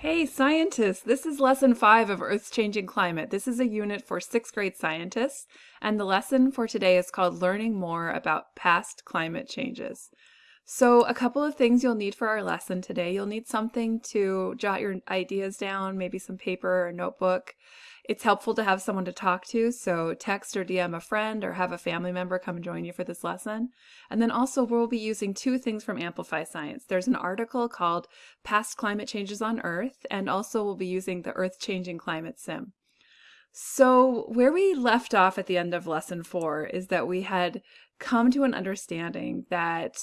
Hey scientists, this is lesson five of Earth's Changing Climate. This is a unit for sixth grade scientists, and the lesson for today is called Learning More About Past Climate Changes. So a couple of things you'll need for our lesson today. You'll need something to jot your ideas down, maybe some paper or notebook. It's helpful to have someone to talk to, so text or DM a friend or have a family member come join you for this lesson. And then also we'll be using two things from Amplify Science. There's an article called Past Climate Changes on Earth, and also we'll be using the Earth Changing Climate Sim. So where we left off at the end of lesson four is that we had come to an understanding that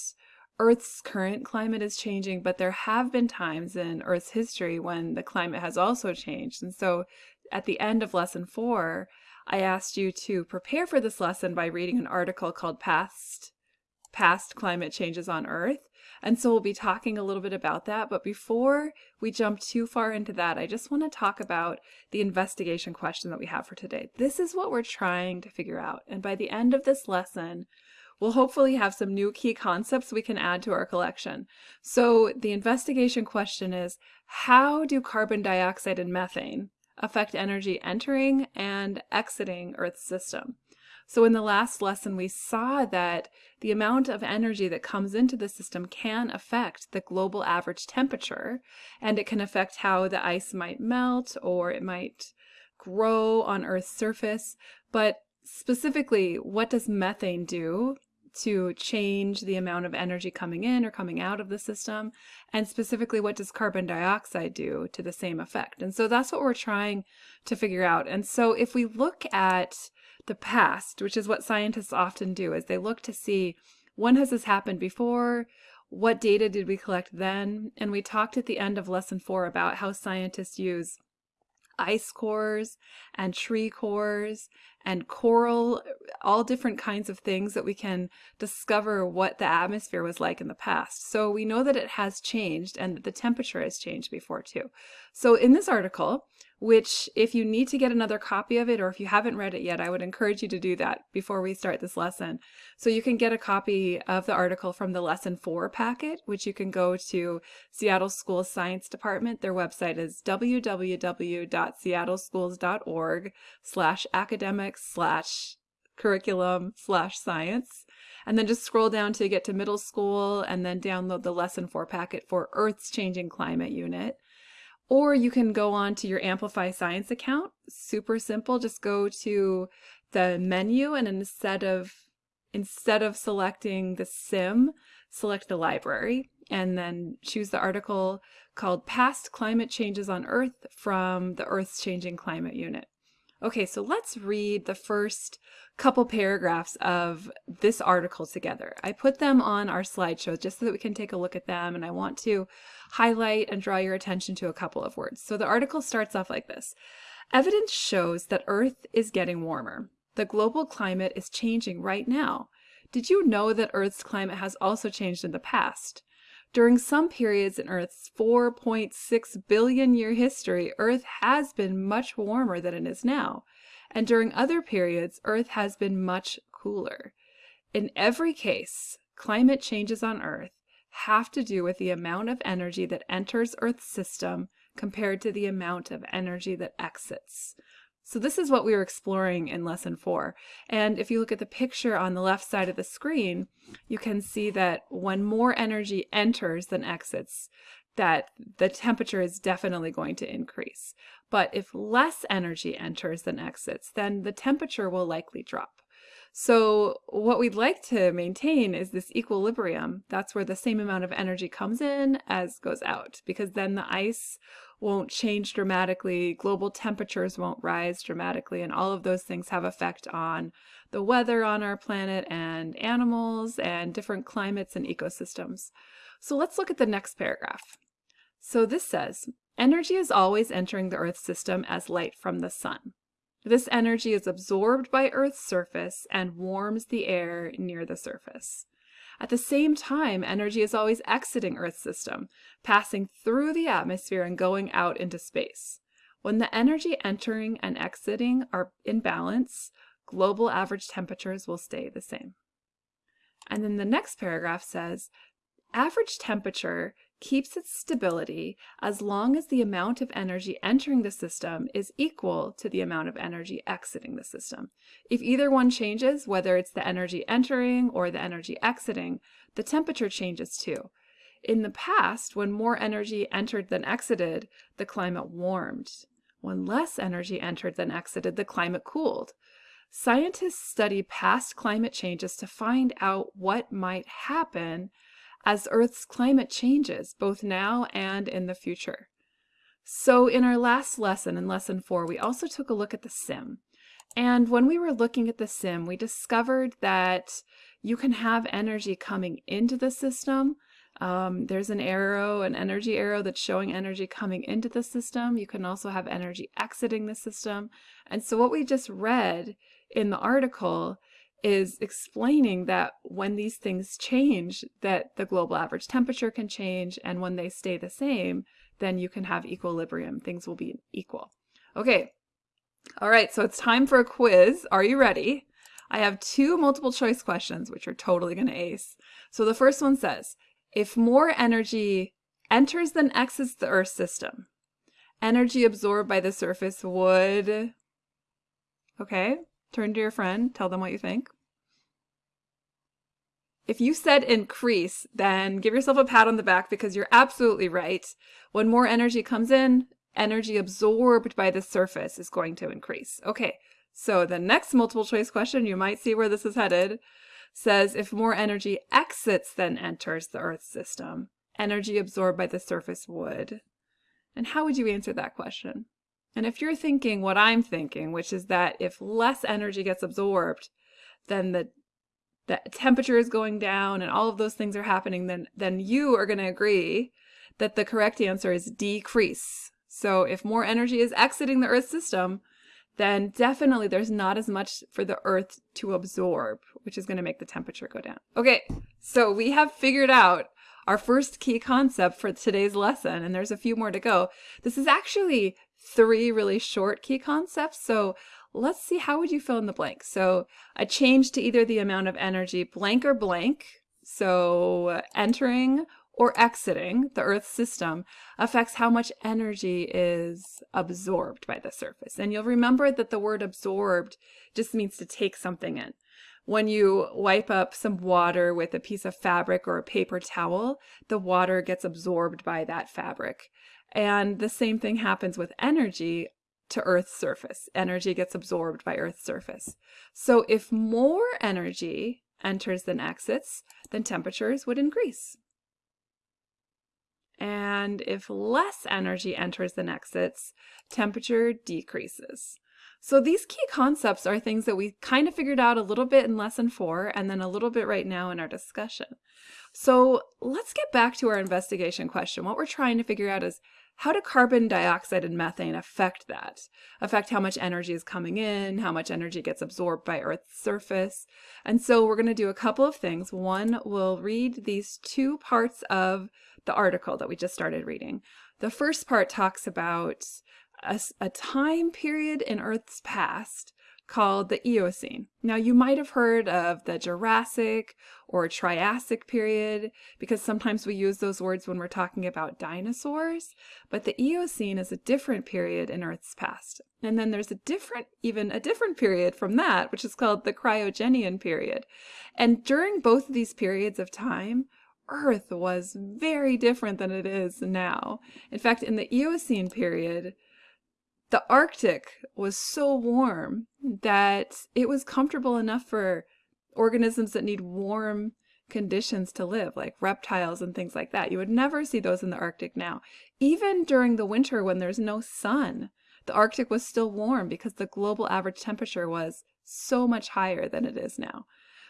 Earth's current climate is changing, but there have been times in Earth's history when the climate has also changed. And so at the end of lesson four, I asked you to prepare for this lesson by reading an article called Past, Past Climate Changes on Earth. And so we'll be talking a little bit about that. But before we jump too far into that, I just want to talk about the investigation question that we have for today. This is what we're trying to figure out. And by the end of this lesson, we'll hopefully have some new key concepts we can add to our collection. So the investigation question is, how do carbon dioxide and methane affect energy entering and exiting Earth's system? So in the last lesson, we saw that the amount of energy that comes into the system can affect the global average temperature, and it can affect how the ice might melt or it might grow on Earth's surface. But specifically, what does methane do to change the amount of energy coming in or coming out of the system? And specifically, what does carbon dioxide do to the same effect? And so that's what we're trying to figure out. And so if we look at the past, which is what scientists often do, is they look to see when has this happened before? What data did we collect then? And we talked at the end of lesson four about how scientists use ice cores and tree cores and coral, all different kinds of things that we can discover what the atmosphere was like in the past. So we know that it has changed and that the temperature has changed before too. So in this article, which if you need to get another copy of it or if you haven't read it yet, I would encourage you to do that before we start this lesson. So you can get a copy of the article from the lesson four packet, which you can go to Seattle Schools Science Department. Their website is www.seattleschools.org slash slash curriculum slash science. And then just scroll down to get to middle school and then download the lesson four packet for Earth's Changing Climate Unit. Or you can go on to your Amplify Science account. Super simple. Just go to the menu and instead of instead of selecting the sim, select the library and then choose the article called Past Climate Changes on Earth from the Earth's Changing Climate Unit. Okay, so let's read the first couple paragraphs of this article together. I put them on our slideshow just so that we can take a look at them, and I want to highlight and draw your attention to a couple of words. So the article starts off like this. Evidence shows that Earth is getting warmer. The global climate is changing right now. Did you know that Earth's climate has also changed in the past? During some periods in Earth's 4.6 billion year history, Earth has been much warmer than it is now. And during other periods, Earth has been much cooler. In every case, climate changes on Earth have to do with the amount of energy that enters Earth's system compared to the amount of energy that exits. So this is what we were exploring in lesson four. And if you look at the picture on the left side of the screen, you can see that when more energy enters than exits, that the temperature is definitely going to increase. But if less energy enters than exits, then the temperature will likely drop. So what we'd like to maintain is this equilibrium. That's where the same amount of energy comes in as goes out, because then the ice won't change dramatically, global temperatures won't rise dramatically, and all of those things have effect on the weather on our planet and animals and different climates and ecosystems. So let's look at the next paragraph. So this says, energy is always entering the Earth system as light from the sun. This energy is absorbed by Earth's surface and warms the air near the surface. At the same time, energy is always exiting Earth's system, passing through the atmosphere and going out into space. When the energy entering and exiting are in balance, global average temperatures will stay the same. And then the next paragraph says, average temperature keeps its stability as long as the amount of energy entering the system is equal to the amount of energy exiting the system. If either one changes, whether it's the energy entering or the energy exiting, the temperature changes too. In the past, when more energy entered than exited, the climate warmed. When less energy entered than exited, the climate cooled. Scientists study past climate changes to find out what might happen as Earth's climate changes, both now and in the future. So in our last lesson, in lesson four, we also took a look at the sim. And when we were looking at the sim, we discovered that you can have energy coming into the system. Um, there's an arrow, an energy arrow that's showing energy coming into the system. You can also have energy exiting the system. And so what we just read in the article is explaining that when these things change, that the global average temperature can change, and when they stay the same, then you can have equilibrium. Things will be equal. Okay, all right, so it's time for a quiz. Are you ready? I have two multiple choice questions, which are totally going to ace. So the first one says, if more energy enters than exits the Earth system, energy absorbed by the surface would... Okay, Turn to your friend, tell them what you think. If you said increase, then give yourself a pat on the back because you're absolutely right. When more energy comes in, energy absorbed by the surface is going to increase. Okay, so the next multiple choice question, you might see where this is headed, says if more energy exits than enters the Earth system, energy absorbed by the surface would. And how would you answer that question? And if you're thinking what I'm thinking, which is that if less energy gets absorbed, then the the temperature is going down and all of those things are happening, then then you are going to agree that the correct answer is decrease. So if more energy is exiting the Earth system, then definitely there's not as much for the Earth to absorb, which is going to make the temperature go down. Okay, so we have figured out our first key concept for today's lesson, and there's a few more to go. This is actually three really short key concepts. So let's see, how would you fill in the blank? So a change to either the amount of energy blank or blank. So entering or exiting the Earth system affects how much energy is absorbed by the surface. And you'll remember that the word absorbed just means to take something in. When you wipe up some water with a piece of fabric or a paper towel, the water gets absorbed by that fabric. And the same thing happens with energy to Earth's surface. Energy gets absorbed by Earth's surface. So if more energy enters than exits, then temperatures would increase. And if less energy enters than exits, temperature decreases. So these key concepts are things that we kind of figured out a little bit in lesson four and then a little bit right now in our discussion. So let's get back to our investigation question. What we're trying to figure out is how do carbon dioxide and methane affect that? Affect how much energy is coming in, how much energy gets absorbed by Earth's surface. And so we're going to do a couple of things. One, we'll read these two parts of the article that we just started reading. The first part talks about a, a time period in Earth's past called the Eocene. Now, you might have heard of the Jurassic or Triassic period because sometimes we use those words when we're talking about dinosaurs, but the Eocene is a different period in Earth's past. And then there's a different, even a different period from that, which is called the Cryogenian period. And during both of these periods of time, Earth was very different than it is now. In fact, in the Eocene period, the Arctic was so warm that it was comfortable enough for organisms that need warm conditions to live, like reptiles and things like that. You would never see those in the Arctic now. Even during the winter when there's no sun, the Arctic was still warm because the global average temperature was so much higher than it is now.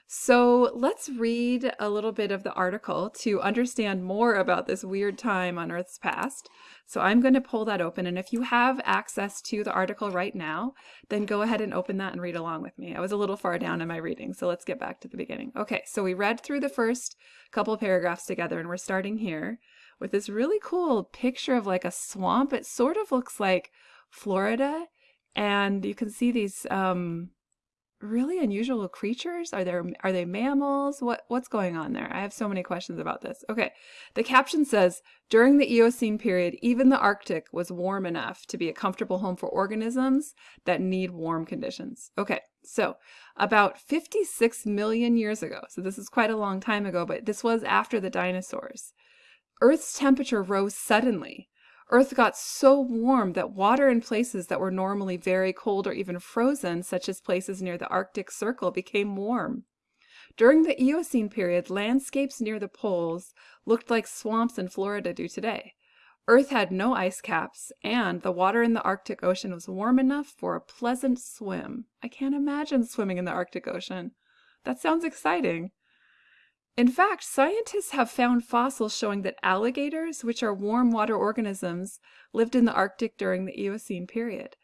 So let's read a little bit of the article to understand more about this weird time on Earth's past. So I'm going to pull that open. And if you have access to the article right now, then go ahead and open that and read along with me. I was a little far down in my reading, so let's get back to the beginning. Okay, so we read through the first couple paragraphs together, and we're starting here with this really cool picture of like a swamp. It sort of looks like Florida, and you can see these um, really unusual creatures? Are there are they mammals? What what's going on there? I have so many questions about this. Okay. The caption says, during the Eocene period, even the Arctic was warm enough to be a comfortable home for organisms that need warm conditions. Okay. So, about 56 million years ago. So this is quite a long time ago, but this was after the dinosaurs. Earth's temperature rose suddenly Earth got so warm that water in places that were normally very cold or even frozen, such as places near the Arctic Circle, became warm. During the Eocene period, landscapes near the poles looked like swamps in Florida do today. Earth had no ice caps, and the water in the Arctic Ocean was warm enough for a pleasant swim. I can't imagine swimming in the Arctic Ocean. That sounds exciting. In fact, scientists have found fossils showing that alligators, which are warm water organisms, lived in the Arctic during the Eocene period.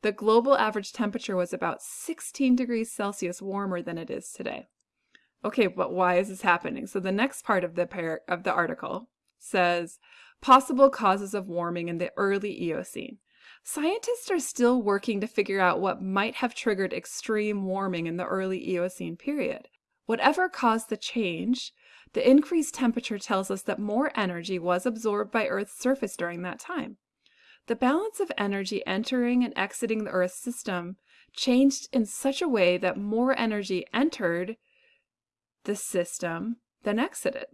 The global average temperature was about 16 degrees Celsius warmer than it is today. Okay, but why is this happening? So the next part of the par- of the article says possible causes of warming in the early Eocene. Scientists are still working to figure out what might have triggered extreme warming in the early Eocene period. Whatever caused the change, the increased temperature tells us that more energy was absorbed by Earth's surface during that time. The balance of energy entering and exiting the Earth system changed in such a way that more energy entered the system than exited.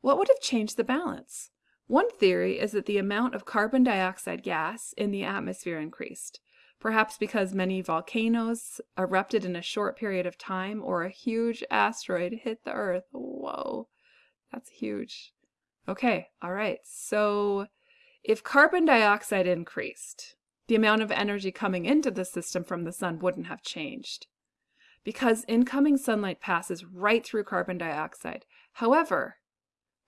What would have changed the balance? One theory is that the amount of carbon dioxide gas in the atmosphere increased perhaps because many volcanoes erupted in a short period of time or a huge asteroid hit the Earth. Whoa, that's huge. Okay, all right. So if carbon dioxide increased, the amount of energy coming into the system from the sun wouldn't have changed because incoming sunlight passes right through carbon dioxide. However,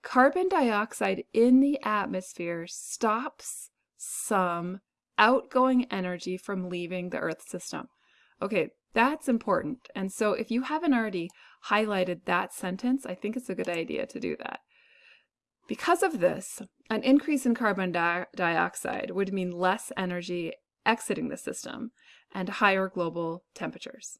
carbon dioxide in the atmosphere stops some outgoing energy from leaving the Earth system. Okay, that's important. And so if you haven't already highlighted that sentence, I think it's a good idea to do that. Because of this, an increase in carbon di dioxide would mean less energy exiting the system and higher global temperatures.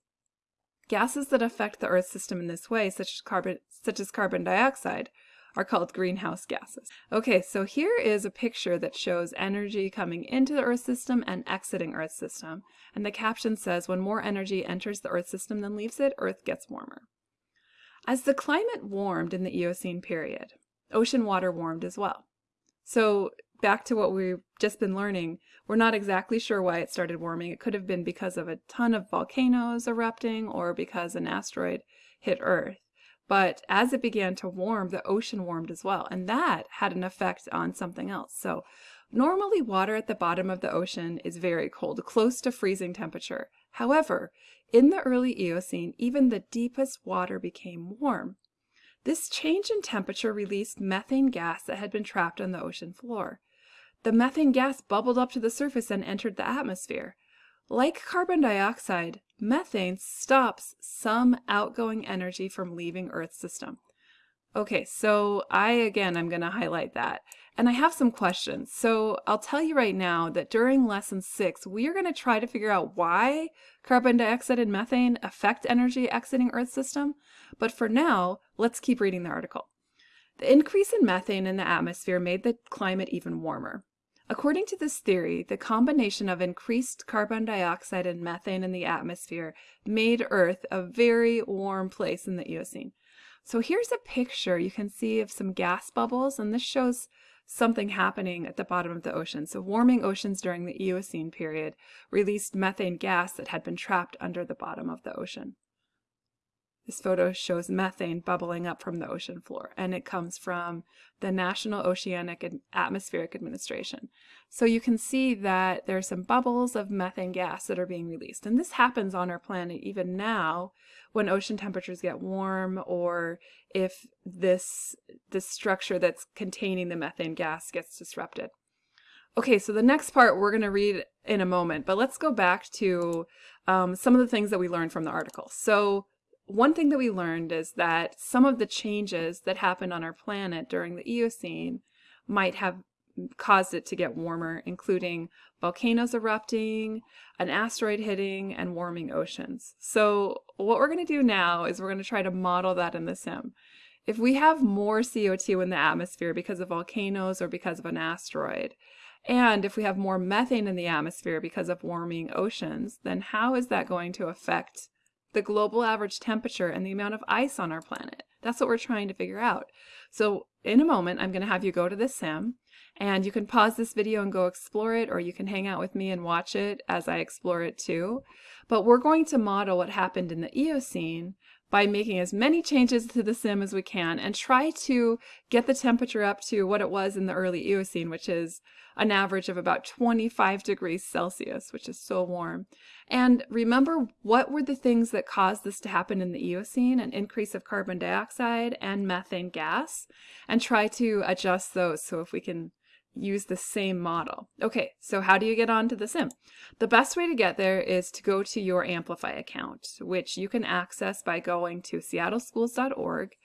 Gases that affect the Earth system in this way, such as carbon, such as carbon dioxide, are called greenhouse gases. Okay, so here is a picture that shows energy coming into the Earth system and exiting Earth system. And the caption says, when more energy enters the Earth system than leaves it, Earth gets warmer. As the climate warmed in the Eocene period, ocean water warmed as well. So back to what we've just been learning, we're not exactly sure why it started warming. It could have been because of a ton of volcanoes erupting or because an asteroid hit Earth. But as it began to warm, the ocean warmed as well. And that had an effect on something else. So normally water at the bottom of the ocean is very cold, close to freezing temperature. However, in the early Eocene, even the deepest water became warm. This change in temperature released methane gas that had been trapped on the ocean floor. The methane gas bubbled up to the surface and entered the atmosphere. Like carbon dioxide, methane stops some outgoing energy from leaving Earth's system. Okay, so I again, I'm going to highlight that. And I have some questions. So I'll tell you right now that during lesson six, we are going to try to figure out why carbon dioxide and methane affect energy exiting Earth's system. But for now, let's keep reading the article. The increase in methane in the atmosphere made the climate even warmer. According to this theory, the combination of increased carbon dioxide and methane in the atmosphere made Earth a very warm place in the Eocene. So here's a picture you can see of some gas bubbles, and this shows something happening at the bottom of the ocean. So warming oceans during the Eocene period released methane gas that had been trapped under the bottom of the ocean. This photo shows methane bubbling up from the ocean floor, and it comes from the National Oceanic and Atmospheric Administration. So you can see that there are some bubbles of methane gas that are being released. And this happens on our planet even now when ocean temperatures get warm or if this, this structure that's containing the methane gas gets disrupted. Okay, so the next part we're going to read in a moment, but let's go back to um, some of the things that we learned from the article. So one thing that we learned is that some of the changes that happened on our planet during the Eocene might have caused it to get warmer, including volcanoes erupting, an asteroid hitting, and warming oceans. So what we're going to do now is we're going to try to model that in the sim. If we have more CO2 in the atmosphere because of volcanoes or because of an asteroid, and if we have more methane in the atmosphere because of warming oceans, then how is that going to affect the global average temperature and the amount of ice on our planet? That's what we're trying to figure out. So in a moment, I'm going to have you go to the sim and you can pause this video and go explore it, or you can hang out with me and watch it as I explore it too. But we're going to model what happened in the Eocene by making as many changes to the sim as we can and try to get the temperature up to what it was in the early Eocene, which is an average of about 25 degrees Celsius, which is so warm. And remember what were the things that caused this to happen in the Eocene, an increase of carbon dioxide and methane gas, and try to adjust those so if we can use the same model. Okay, so how do you get onto the sim? The best way to get there is to go to your Amplify account, which you can access by going to seattleschools.org.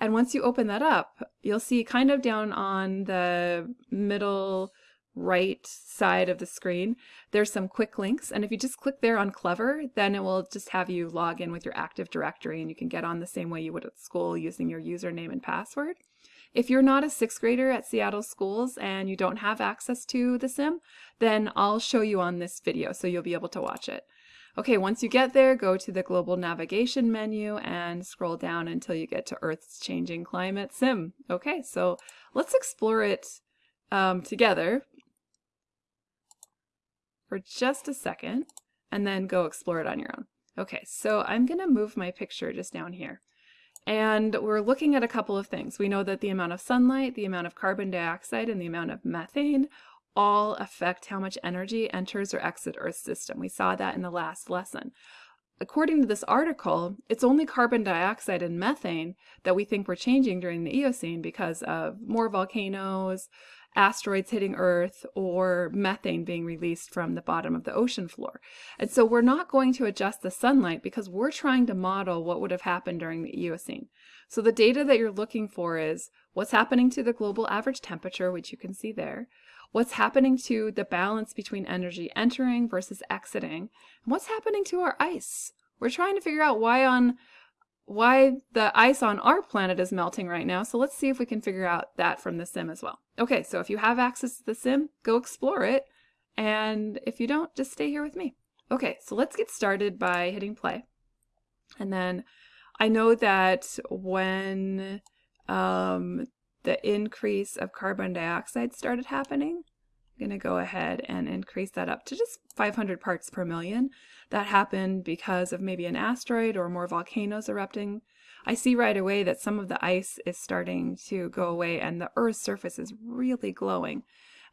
And once you open that up, you'll see kind of down on the middle right side of the screen, there's some quick links. And if you just click there on Clever, then it will just have you log in with your Active Directory and you can get on the same way you would at school using your username and password. If you're not a sixth grader at Seattle schools and you don't have access to the sim, then I'll show you on this video so you'll be able to watch it. Okay, once you get there, go to the global navigation menu and scroll down until you get to Earth's changing climate sim. Okay, so let's explore it um, together for just a second and then go explore it on your own. Okay, so I'm gonna move my picture just down here. And we're looking at a couple of things. We know that the amount of sunlight, the amount of carbon dioxide, and the amount of methane all affect how much energy enters or exits Earth's system. We saw that in the last lesson. According to this article, it's only carbon dioxide and methane that we think were changing during the Eocene because of more volcanoes, asteroids hitting Earth or methane being released from the bottom of the ocean floor. And so we're not going to adjust the sunlight because we're trying to model what would have happened during the Eocene. So the data that you're looking for is what's happening to the global average temperature, which you can see there, what's happening to the balance between energy entering versus exiting, and what's happening to our ice. We're trying to figure out why on why the ice on our planet is melting right now. So let's see if we can figure out that from the sim as well. Okay, so if you have access to the sim, go explore it. And if you don't, just stay here with me. Okay, so let's get started by hitting play. And then I know that when um, the increase of carbon dioxide started happening, I'm going to go ahead and increase that up to just 500 parts per million. That happened because of maybe an asteroid or more volcanoes erupting. I see right away that some of the ice is starting to go away and the Earth's surface is really glowing.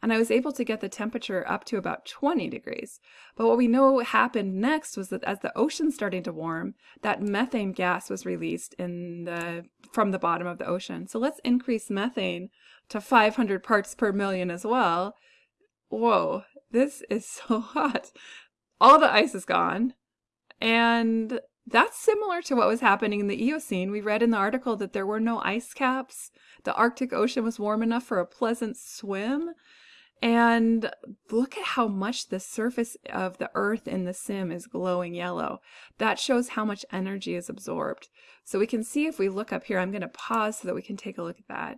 And I was able to get the temperature up to about 20 degrees. But what we know happened next was that as the ocean started to warm, that methane gas was released in the from the bottom of the ocean. So let's increase methane to 500 parts per million as well. Whoa, this is so hot all the ice is gone. And that's similar to what was happening in the Eocene. We read in the article that there were no ice caps. The Arctic Ocean was warm enough for a pleasant swim. And look at how much the surface of the Earth in the sim is glowing yellow. That shows how much energy is absorbed. So we can see if we look up here, I'm going to pause so that we can take a look at that.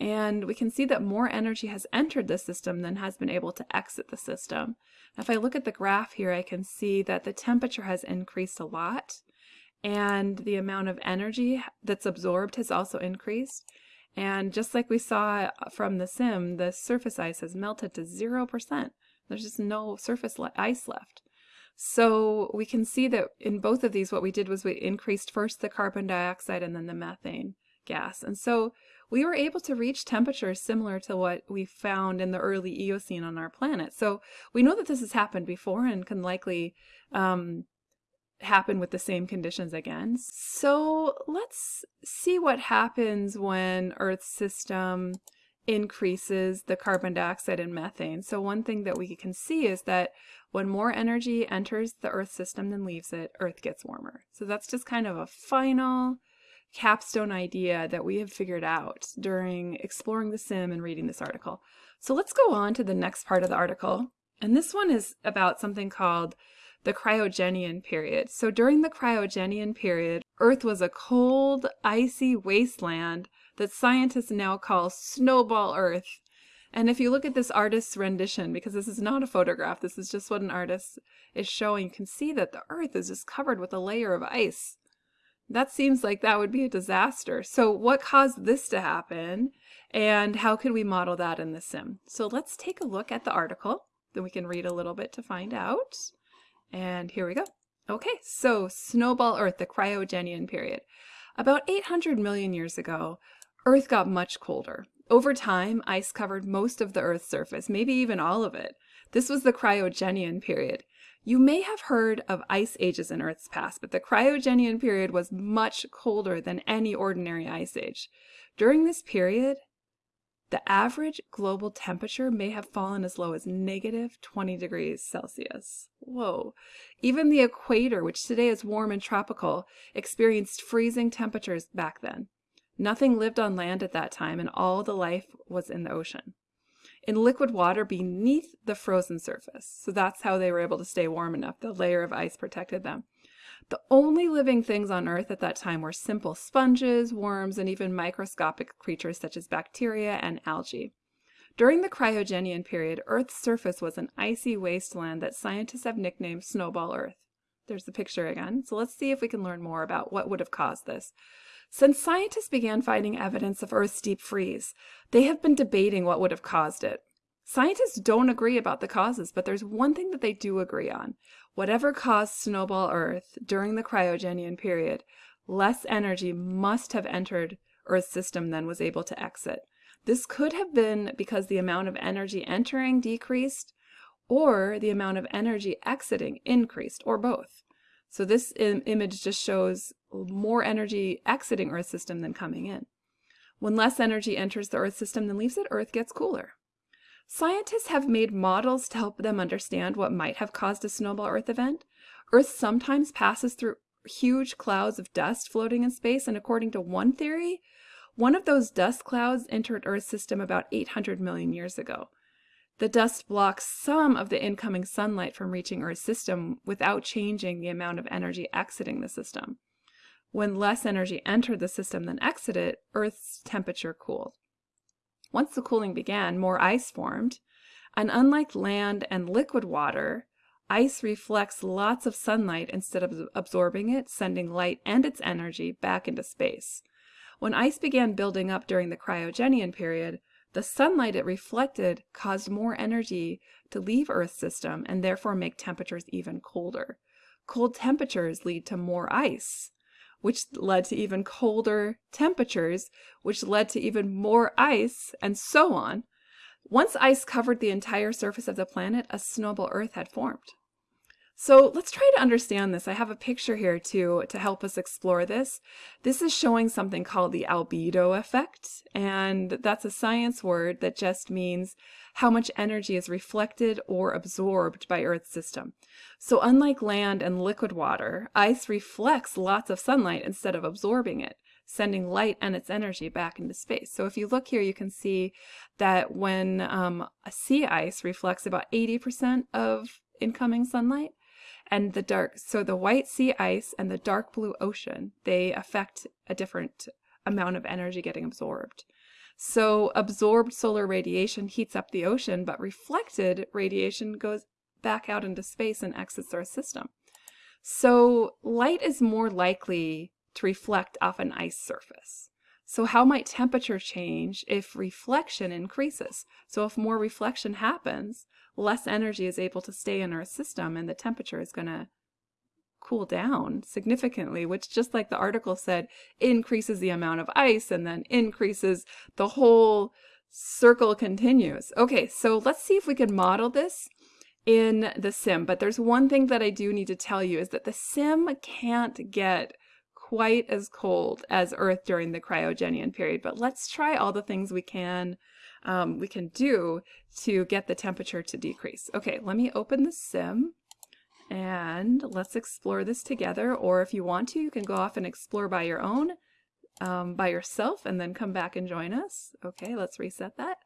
And we can see that more energy has entered the system than has been able to exit the system. If I look at the graph here, I can see that the temperature has increased a lot and the amount of energy that's absorbed has also increased. And just like we saw from the sim, the surface ice has melted to 0%. There's just no surface ice left. So we can see that in both of these, what we did was we increased first the carbon dioxide and then the methane gas. And so we were able to reach temperatures similar to what we found in the early Eocene on our planet. So we know that this has happened before and can likely um, happen with the same conditions again. So let's see what happens when Earth's system increases the carbon dioxide and methane. So one thing that we can see is that when more energy enters the Earth system than leaves it, Earth gets warmer. So that's just kind of a final capstone idea that we have figured out during exploring the sim and reading this article. So let's go on to the next part of the article. And this one is about something called the cryogenian period. So during the cryogenian period, Earth was a cold, icy wasteland that scientists now call snowball Earth. And if you look at this artist's rendition, because this is not a photograph, this is just what an artist is showing, you can see that the Earth is just covered with a layer of ice. That seems like that would be a disaster. So what caused this to happen and how could we model that in the sim? So let's take a look at the article. Then we can read a little bit to find out. And here we go. Okay, so snowball Earth, the cryogenian period. About 800 million years ago, Earth got much colder. Over time, ice covered most of the Earth's surface, maybe even all of it. This was the cryogenian period. You may have heard of ice ages in Earth's past, but the cryogenian period was much colder than any ordinary ice age. During this period, the average global temperature may have fallen as low as negative 20 degrees Celsius. Whoa. Even the equator, which today is warm and tropical, experienced freezing temperatures back then. Nothing lived on land at that time, and all the life was in the ocean in liquid water beneath the frozen surface. So that's how they were able to stay warm enough. The layer of ice protected them. The only living things on Earth at that time were simple sponges, worms, and even microscopic creatures such as bacteria and algae. During the cryogenian period, Earth's surface was an icy wasteland that scientists have nicknamed Snowball Earth. There's the picture again. So let's see if we can learn more about what would have caused this. Since scientists began finding evidence of Earth's deep freeze, they have been debating what would have caused it. Scientists don't agree about the causes, but there's one thing that they do agree on. Whatever caused snowball Earth during the cryogenian period, less energy must have entered Earth's system than was able to exit. This could have been because the amount of energy entering decreased, or the amount of energy exiting increased, or both. So this Im image just shows more energy exiting Earth system than coming in. When less energy enters the Earth system than leaves it, Earth gets cooler. Scientists have made models to help them understand what might have caused a snowball Earth event. Earth sometimes passes through huge clouds of dust floating in space, and according to one theory, one of those dust clouds entered Earth's system about 800 million years ago. The dust blocks some of the incoming sunlight from reaching Earth's system without changing the amount of energy exiting the system. When less energy entered the system than exited, Earth's temperature cooled. Once the cooling began, more ice formed, and unlike land and liquid water, ice reflects lots of sunlight instead of absorbing it, sending light and its energy back into space. When ice began building up during the cryogenian period, the sunlight it reflected caused more energy to leave Earth's system and therefore make temperatures even colder. Cold temperatures lead to more ice, which led to even colder temperatures, which led to even more ice, and so on. Once ice covered the entire surface of the planet, a snowball Earth had formed. So let's try to understand this. I have a picture here to, to help us explore this. This is showing something called the albedo effect, and that's a science word that just means how much energy is reflected or absorbed by Earth's system. So unlike land and liquid water, ice reflects lots of sunlight instead of absorbing it sending light and its energy back into space. So if you look here, you can see that when um, a sea ice reflects about 80% of incoming sunlight, and the dark so the white sea ice and the dark blue ocean they affect a different amount of energy getting absorbed. So absorbed solar radiation heats up the ocean but reflected radiation goes back out into space and exits our system. So light is more likely to reflect off an ice surface. So how might temperature change if reflection increases? So if more reflection happens less energy is able to stay in our system and the temperature is going to cool down significantly, which just like the article said, increases the amount of ice and then increases the whole circle continues. Okay, so let's see if we can model this in the sim. But there's one thing that I do need to tell you is that the sim can't get quite as cold as Earth during the cryogenian period. But let's try all the things we can um, we can do to get the temperature to decrease. Okay, let me open the sim and let's explore this together. Or if you want to, you can go off and explore by your own, um, by yourself, and then come back and join us. Okay, let's reset that.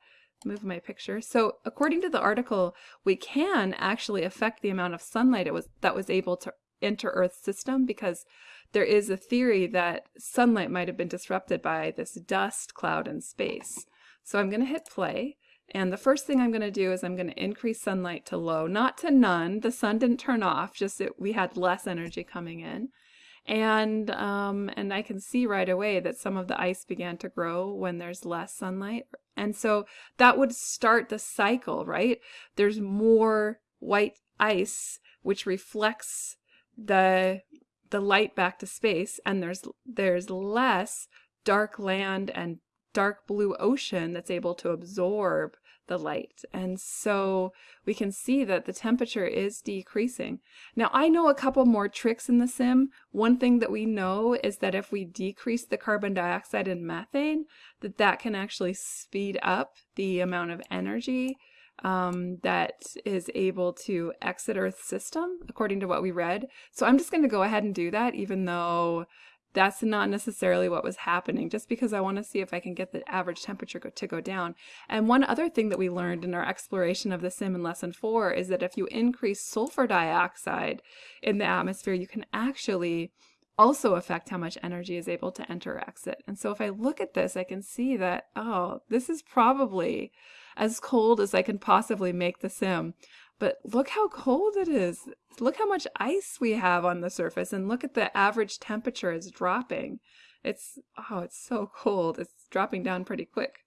move my picture. So according to the article, we can actually affect the amount of sunlight it was that was able to enter Earth's system because there is a theory that sunlight might have been disrupted by this dust cloud in space. So I'm going to hit play. And the first thing I'm going to do is I'm going to increase sunlight to low, not to none. The sun didn't turn off, just we had less energy coming in. And, um, and I can see right away that some of the ice began to grow when there's less sunlight. And so that would start the cycle, right? There's more white ice, which reflects the the light back to space and there's there's less dark land and dark blue ocean that's able to absorb the light. And so we can see that the temperature is decreasing. Now I know a couple more tricks in the sim. One thing that we know is that if we decrease the carbon dioxide and methane, that that can actually speed up the amount of energy um, that is able to exit Earth's system, according to what we read. So I'm just going to go ahead and do that, even though that's not necessarily what was happening, just because I want to see if I can get the average temperature go to go down. And one other thing that we learned in our exploration of the sim in lesson four is that if you increase sulfur dioxide in the atmosphere, you can actually also affect how much energy is able to enter or exit. And so if I look at this, I can see that, oh, this is probably as cold as I can possibly make the sim. But look how cold it is. Look how much ice we have on the surface and look at the average temperature is dropping. It's, oh, it's so cold. It's dropping down pretty quick.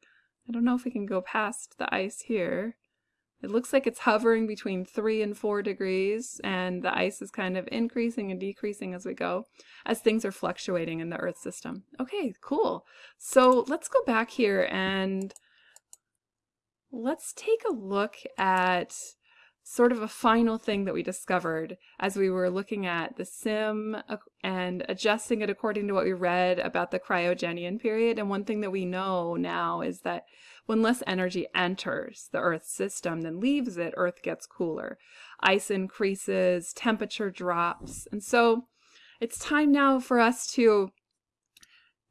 I don't know if we can go past the ice here. It looks like it's hovering between 3 and 4 degrees, and the ice is kind of increasing and decreasing as we go, as things are fluctuating in the Earth system. Okay, cool. So let's go back here and let's take a look at sort of a final thing that we discovered as we were looking at the sim and adjusting it according to what we read about the cryogenian period. And one thing that we know now is that when less energy enters the Earth system than leaves it, Earth gets cooler. Ice increases, temperature drops. And so it's time now for us to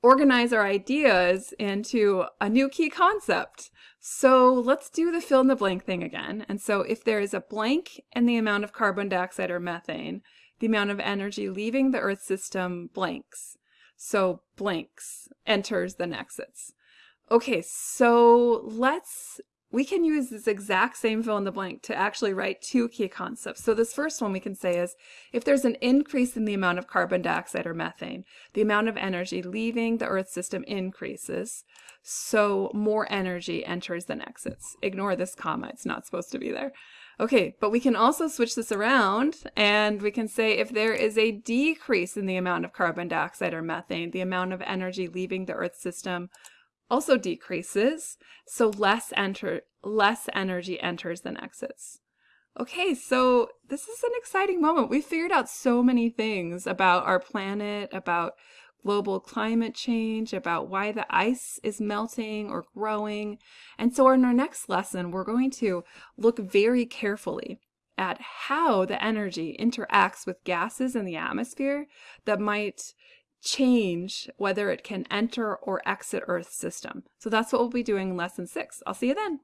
organize our ideas into a new key concept. So let's do the fill in the blank thing again. And so if there is a blank in the amount of carbon dioxide or methane, the amount of energy leaving the Earth system blanks. So blanks enters then exits. Okay, so let's we can use this exact same fill in the blank to actually write two key concepts. So this first one we can say is, if there's an increase in the amount of carbon dioxide or methane, the amount of energy leaving the Earth system increases, so more energy enters than exits. Ignore this comma, it's not supposed to be there. Okay, but we can also switch this around and we can say if there is a decrease in the amount of carbon dioxide or methane, the amount of energy leaving the Earth system also decreases, so less enter less energy enters than exits. Okay, so this is an exciting moment. We figured out so many things about our planet, about global climate change, about why the ice is melting or growing. And so in our next lesson, we're going to look very carefully at how the energy interacts with gases in the atmosphere that might change whether it can enter or exit Earth's system. So that's what we'll be doing in lesson six. I'll see you then.